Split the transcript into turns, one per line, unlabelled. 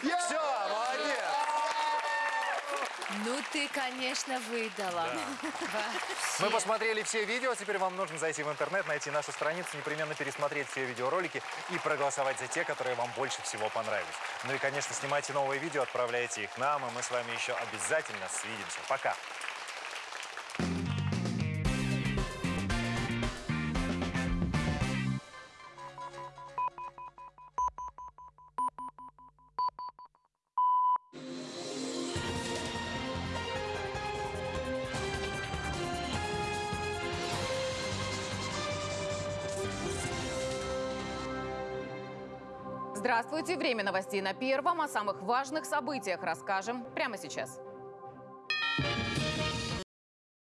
Все, молодец.
Ну ты, конечно, выдала.
Мы посмотрели все видео, теперь вам нужно зайти в интернет, найти нашу страницу, непременно пересмотреть все видеоролики и проголосовать за те, которые вам больше всего понравились. Ну и, конечно, снимайте новые видео, отправляйте их нам, и мы с вами еще обязательно свидимся. Пока!
Здравствуйте! Время новостей на Первом. О самых важных событиях расскажем прямо сейчас.